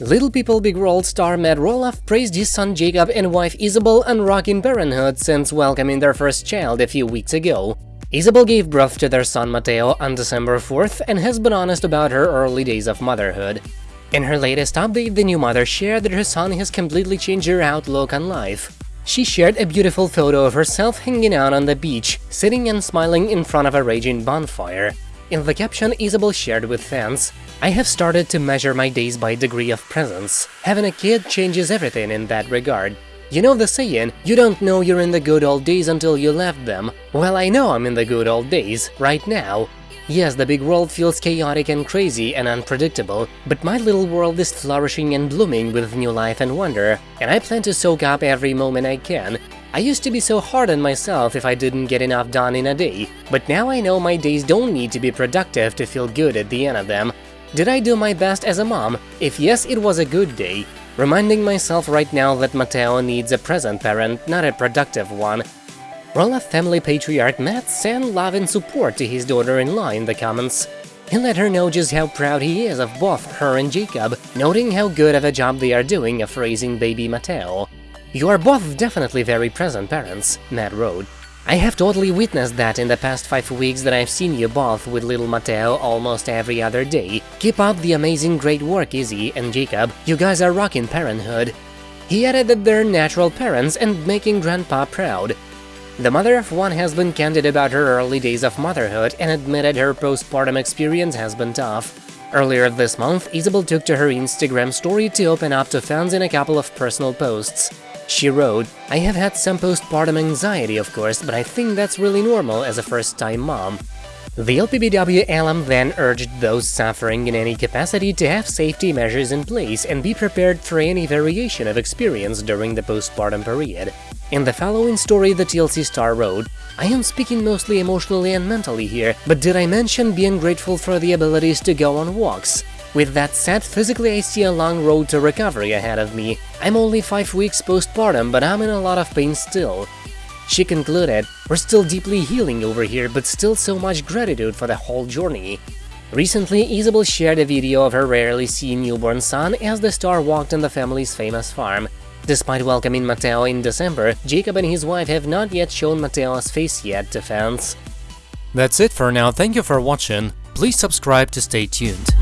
Little People Big World star Matt Roloff praised his son Jacob and wife Isabel on rocking parenthood since welcoming their first child a few weeks ago. Isabel gave birth to their son Mateo on December 4th and has been honest about her early days of motherhood. In her latest update, the new mother shared that her son has completely changed her outlook on life. She shared a beautiful photo of herself hanging out on the beach, sitting and smiling in front of a raging bonfire. In the caption, Isabel shared with fans, I have started to measure my days by degree of presence. Having a kid changes everything in that regard. You know the saying, you don't know you're in the good old days until you left them. Well, I know I'm in the good old days, right now. Yes, the big world feels chaotic and crazy and unpredictable, but my little world is flourishing and blooming with new life and wonder, and I plan to soak up every moment I can, I used to be so hard on myself if I didn't get enough done in a day, but now I know my days don't need to be productive to feel good at the end of them. Did I do my best as a mom? If yes, it was a good day. Reminding myself right now that Mateo needs a present parent, not a productive one. Roloff family patriarch Matt sent love and support to his daughter-in-law in the comments. He let her know just how proud he is of both her and Jacob, noting how good of a job they are doing of raising baby Mateo. You are both definitely very present parents, Matt wrote. I have totally witnessed that in the past five weeks that I've seen you both with little Mateo almost every other day. Keep up the amazing great work, Izzy and Jacob, you guys are rocking parenthood. He added that they're natural parents and making grandpa proud. The mother of one has been candid about her early days of motherhood and admitted her postpartum experience has been tough. Earlier this month, Isabel took to her Instagram story to open up to fans in a couple of personal posts. She wrote, I have had some postpartum anxiety, of course, but I think that's really normal as a first-time mom. The LPBW alum then urged those suffering in any capacity to have safety measures in place and be prepared for any variation of experience during the postpartum period. In the following story, the TLC star wrote, I am speaking mostly emotionally and mentally here, but did I mention being grateful for the abilities to go on walks? With that said, physically I see a long road to recovery ahead of me. I'm only 5 weeks postpartum, but I'm in a lot of pain still. She concluded, we're still deeply healing over here, but still so much gratitude for the whole journey. Recently, Isabel shared a video of her rarely seen newborn son as the star walked on the family's famous farm. Despite welcoming Mateo in December, Jacob and his wife have not yet shown Mateo's face yet to fans. That's it for now, thank you for watching, please subscribe to stay tuned.